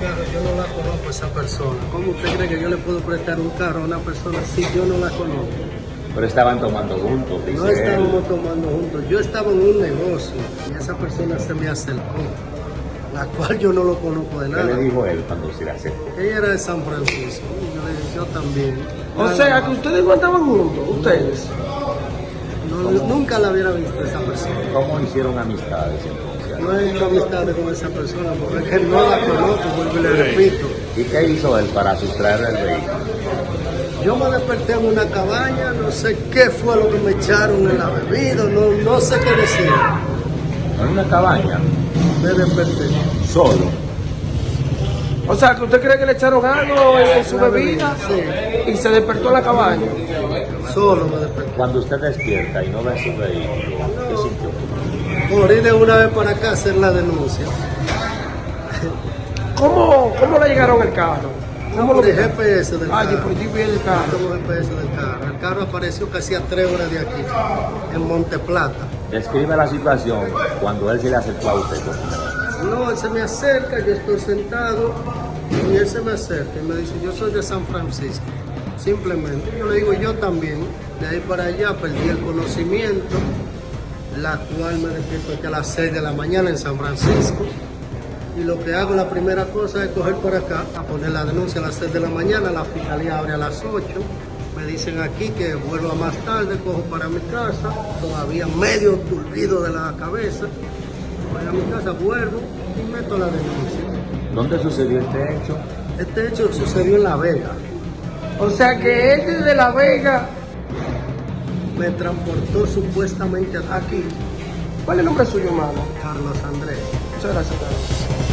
carro, yo no la conozco a esa persona. ¿Cómo usted cree que yo le puedo prestar un carro a una persona si yo no la conozco? Pero estaban tomando juntos, dice No él. estábamos tomando juntos. Yo estaba en un negocio y esa persona se me acercó, la cual yo no lo conozco de ¿Qué nada. le dijo él cuando se le acercó? Ella era de San Francisco. Y yo le dije, yo también. O Nada sea, que ustedes no andaban juntos, ustedes. No, nunca la hubiera visto esa persona. ¿Cómo hicieron amistades entonces? No he hecho amistades con esa persona porque que no la conozco, vuelvo y le repito. ¿Y qué hizo él para sustraer el vehículo? Yo me desperté en una cabaña, no sé qué fue lo que me echaron en la bebida, no, no sé qué decir. En una cabaña, Me desperté. solo. O sea, que usted cree que le echaron algo en su bebida Sí, y se despertó en la cabaña. solo me desperté. Cuando usted despierta y no ve su vehículo, ¿qué sintió? Morí de una vez para acá a hacer la denuncia. ¿Cómo, cómo le llegaron el carro? ¿Cómo lo Por el GPS del Ah, carro. por el carro. Como GPS del carro. El carro apareció casi a tres horas de aquí, en Monte Plata. Describe la situación cuando él se le acercó a usted. No, él se me acerca, yo estoy sentado y él se me acerca y me dice, yo soy de San Francisco. Simplemente, yo le digo, yo también. De ahí para allá perdí el conocimiento, la cual me despierto aquí a las 6 de la mañana en San Francisco. Y lo que hago, la primera cosa es coger por acá, a poner la denuncia a las 6 de la mañana, la fiscalía abre a las 8. Me dicen aquí que vuelva más tarde, cojo para mi casa, todavía medio turbido de la cabeza. Voy a mi casa, vuelvo y meto la denuncia. ¿Dónde sucedió este hecho? Este hecho sucedió en La Vega. O sea, que él desde La Vega, Me transportó supuestamente aquí ¿cuál es el nombre suyo, hermano? Carlos Andrés. Muchas gracias. Carlos.